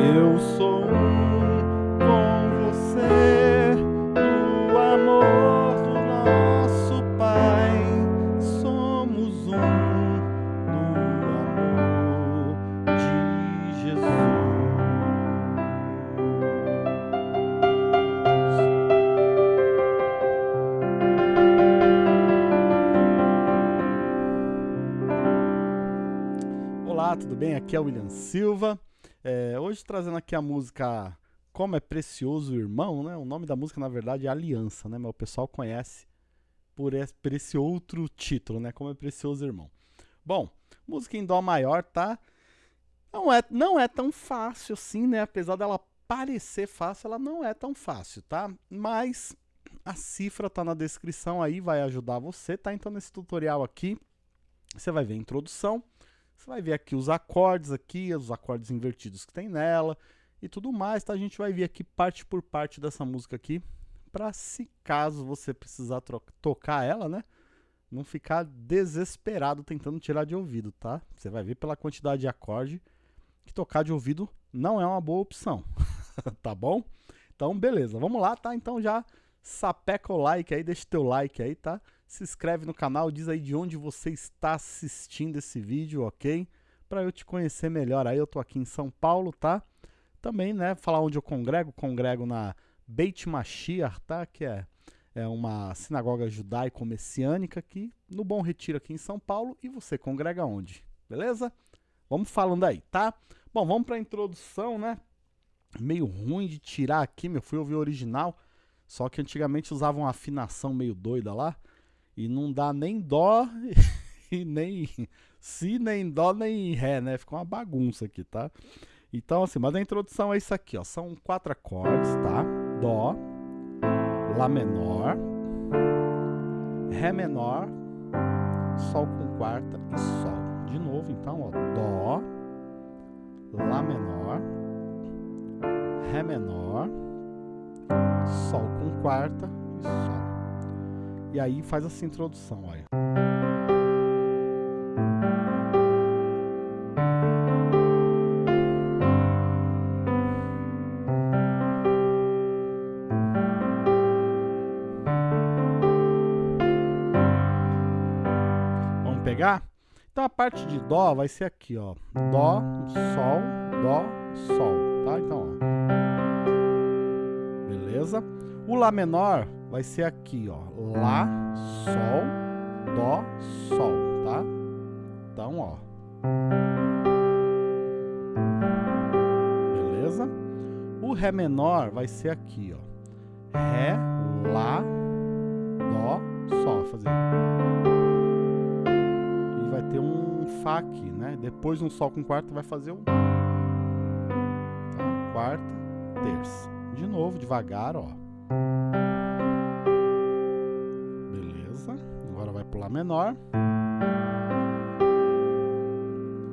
Eu sou um com você, no amor do nosso Pai. Somos um no amor de Jesus. Olá, tudo bem? Aqui é o William Silva. É, hoje trazendo aqui a música Como é Precioso Irmão, né? O nome da música, na verdade, é Aliança, né? Mas o pessoal conhece por esse, por esse outro título, né? Como é Precioso Irmão. Bom, música em Dó maior, tá? Não é, não é tão fácil assim, né? Apesar dela parecer fácil, ela não é tão fácil, tá? Mas a cifra tá na descrição aí, vai ajudar você, tá? Então nesse tutorial aqui, você vai ver a introdução, você vai ver aqui os acordes aqui, os acordes invertidos que tem nela e tudo mais, tá? A gente vai ver aqui parte por parte dessa música aqui, para se caso você precisar tocar ela, né? Não ficar desesperado tentando tirar de ouvido, tá? Você vai ver pela quantidade de acorde que tocar de ouvido não é uma boa opção, tá bom? Então, beleza, vamos lá, tá? Então já sapeca o like aí, deixa teu like aí, tá? Se inscreve no canal, diz aí de onde você está assistindo esse vídeo, ok? Para eu te conhecer melhor aí, eu tô aqui em São Paulo, tá? Também, né, falar onde eu congrego, congrego na Beit Mashiach, tá? Que é, é uma sinagoga judaico-messiânica aqui no Bom Retiro aqui em São Paulo. E você congrega onde? Beleza? Vamos falando aí, tá? Bom, vamos para a introdução, né? Meio ruim de tirar aqui, meu, fui ouvir o original. Só que antigamente usavam uma afinação meio doida lá. E não dá nem dó e nem si, nem dó, nem ré, né? Ficou uma bagunça aqui, tá? Então, assim, mas a introdução é isso aqui, ó. São quatro acordes, tá? Dó, Lá menor, Ré menor, Sol com quarta e Sol. De novo, então, ó. Dó, Lá menor, Ré menor, Sol com quarta e Sol. E aí faz essa introdução, olha. Vamos pegar? Então a parte de Dó vai ser aqui, ó. Dó, Sol, Dó, Sol, tá? Então, ó. Beleza? O Lá menor vai ser aqui, ó. Lá, Sol, Dó, Sol, tá? Então, ó. Beleza? O Ré menor vai ser aqui, ó. Ré, Lá, Dó, Sol. Fazer. E vai ter um Fá aqui, né? Depois um Sol com quarta vai fazer o... Tá? Quarta, terça. De novo, devagar, ó. Vai pro Lá menor.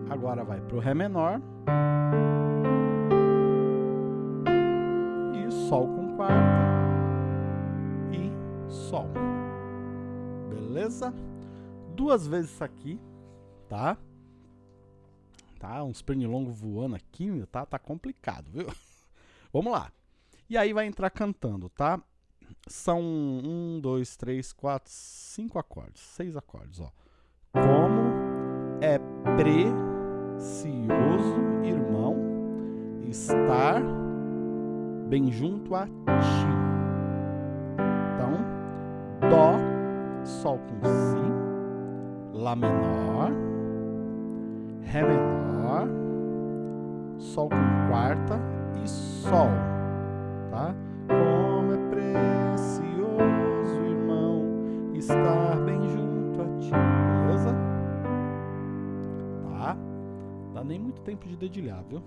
Agora vai pro Ré menor. E Sol com quarta. E Sol. Beleza? Duas vezes isso aqui, tá? Tá, uns pernilongos voando aqui, tá, tá complicado, viu? Vamos lá. E aí vai entrar cantando, tá? São um, dois, três, quatro, cinco acordes, seis acordes, ó. Como é precioso, irmão, estar bem junto a ti. Então, Dó, Sol com Si, Lá menor, Ré menor, Sol com quarta e Sol tá? Como tempo de dedilhar, viu?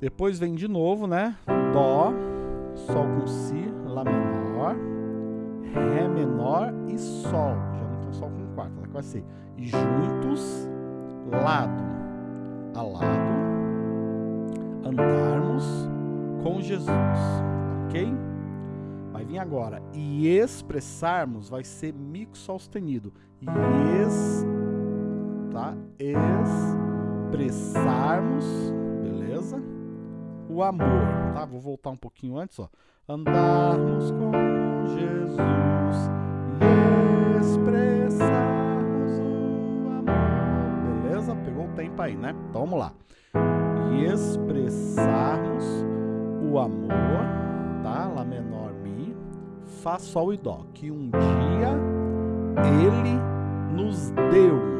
Depois vem de novo, né? Dó, Sol com Si, Lá menor, Ré menor e Sol. Já não tem Sol com quarta, ela vai ser juntos, lado a lado, andarmos com Jesus, ok? Vai vir agora. E expressarmos vai ser mico sustenido. E ex, tá? Expressarmos, beleza? o amor, tá? Vou voltar um pouquinho antes, ó. Andarmos com Jesus e expressarmos o amor. Beleza? Pegou o tempo aí, né? Então vamos lá. E expressarmos o amor, tá? Lá menor mi, fá sol e dó, que um dia ele nos deu.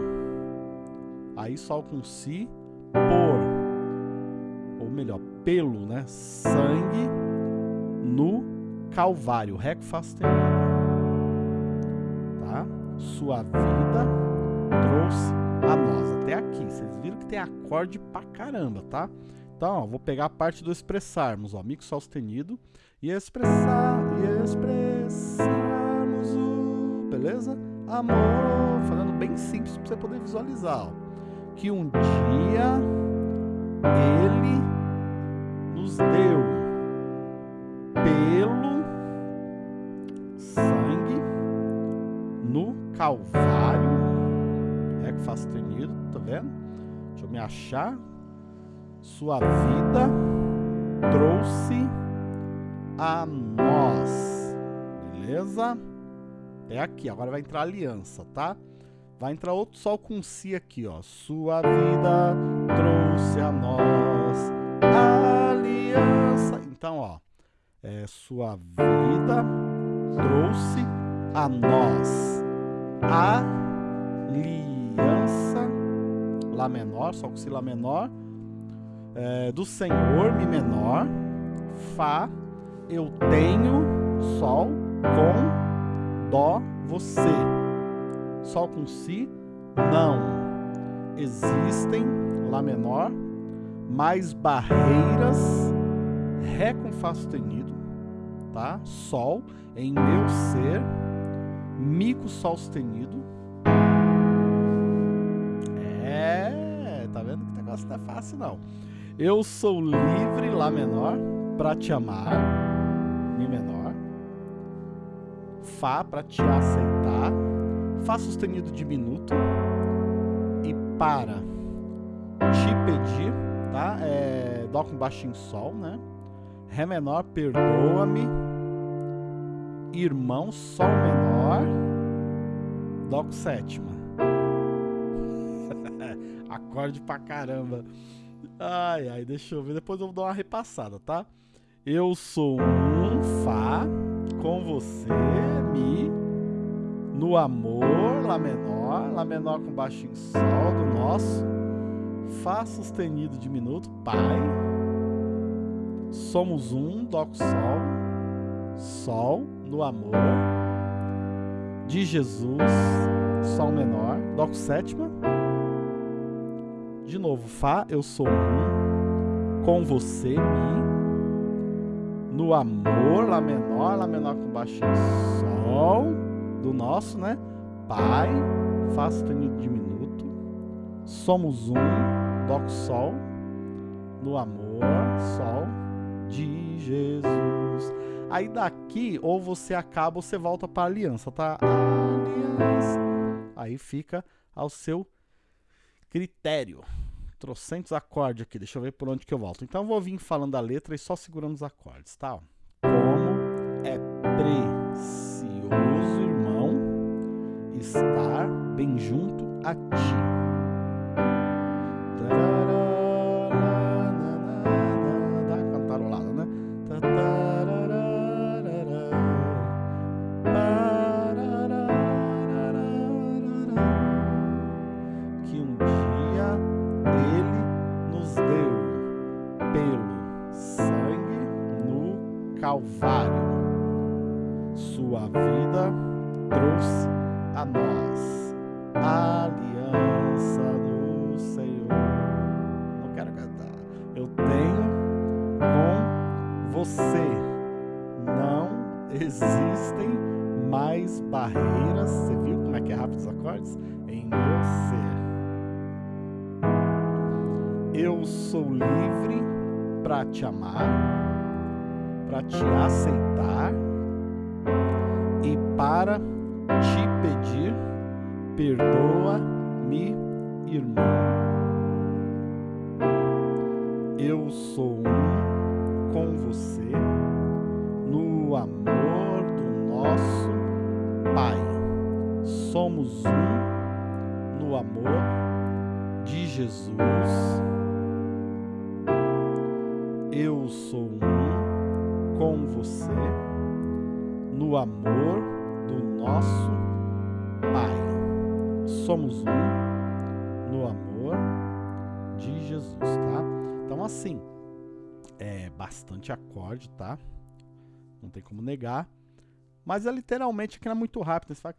Aí sol com si por ou melhor, pelo, né, sangue no Calvário, Ré com Fá sustenido. Tá? Sua vida trouxe a nós até aqui. Vocês viram que tem acorde pra caramba, tá? Então, ó, vou pegar a parte do expressarmos, ó, mico sol sustenido e expressar e expressarmos o, beleza? Amor, falando bem simples para você poder visualizar, ó. Que um dia ele nos deu pelo sangue no Calvário. É que faz sustenido, tá vendo? Deixa eu me achar. Sua vida trouxe a nós. Beleza? É aqui, agora vai entrar aliança, tá? Vai entrar outro sol com si aqui, ó. Sua vida trouxe a nós aliança. Então, ó, é, sua vida trouxe a nós aliança, Lá menor, Sol com Si Lá menor, é, do Senhor, Mi menor, Fá, eu tenho, Sol com Dó, você. Sol com Si, não. Existem, Lá menor, mais barreiras, Ré com Fá sustenido, tá? Sol em meu ser, Mi com Sol sustenido. É, tá vendo que o negócio não é fácil não. Eu sou livre, Lá menor, para te amar, Mi menor. Fá para te aceitar, Fá sustenido diminuto e para te pedir, tá? É, dó com baixinho sol, né? Ré menor, perdoa-me. Irmão, sol menor. Dó com sétima. Acorde pra caramba. Ai, ai, deixa eu ver. Depois eu vou dar uma repassada, tá? Eu sou um Fá com você, Mi. No amor, Lá menor. Lá menor com baixinho sol do nosso. Fá sustenido diminuto, Pai. Somos um, Dó com Sol. Sol no amor. De Jesus, Sol menor, Dó com sétima. De novo, Fá, eu sou um. Com você, Mi. No amor, Lá menor, Lá menor com baixinho Sol. Do nosso, né? Pai, sustenido diminuto. Somos um, com Sol. No amor, Sol. De Jesus. Aí daqui, ou você acaba ou você volta para aliança, tá? Aliança. Aí fica ao seu critério. Trocentos acordes aqui, deixa eu ver por onde que eu volto. Então eu vou vir falando a letra e só segurando os acordes, tá? Como é precioso, estar bem junto a ti. Cantarolada, né? Que um dia ele nos deu pelo sangue no Calvário. Existem mais barreiras. Você viu como é que é rápido os acordes? Em meu ser. Eu sou livre para te amar, para te aceitar e para te pedir, perdoa-me, irmão. Eu sou um Somos um no amor de Jesus. Eu sou um com você no amor do nosso Pai. Somos um no amor de Jesus, tá? Então assim, é bastante acorde, tá? Não tem como negar. Mas é literalmente não é muito rápido, você vai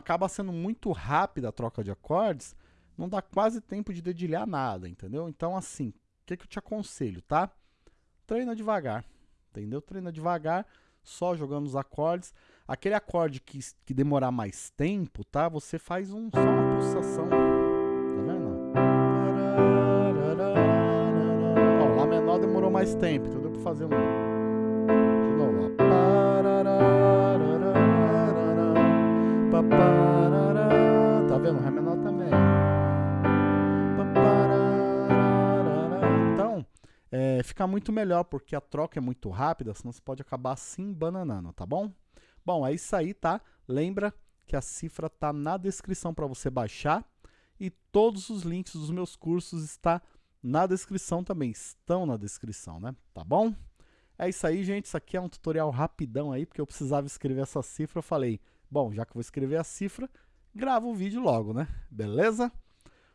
acaba sendo muito rápida a troca de acordes, não dá quase tempo de dedilhar nada, entendeu? Então assim, o que, que eu te aconselho, tá? Treina devagar, entendeu? Treina devagar, só jogando os acordes. Aquele acorde que, que demorar mais tempo, tá? Você faz um, só uma pulsação, tá vendo? Ó, Lá menor demorou mais tempo, então deu pra fazer um... é, fica muito melhor, porque a troca é muito rápida, senão você pode acabar se embananando, tá bom? Bom, é isso aí, tá? Lembra que a cifra tá na descrição para você baixar e todos os links dos meus cursos está na descrição também, estão na descrição, né? Tá bom? É isso aí, gente. Isso aqui é um tutorial rapidão aí, porque eu precisava escrever essa cifra. Eu falei, bom, já que eu vou escrever a cifra, grava o vídeo logo, né? Beleza?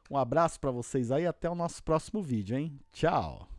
Um abraço para vocês aí, até o nosso próximo vídeo, hein? Tchau!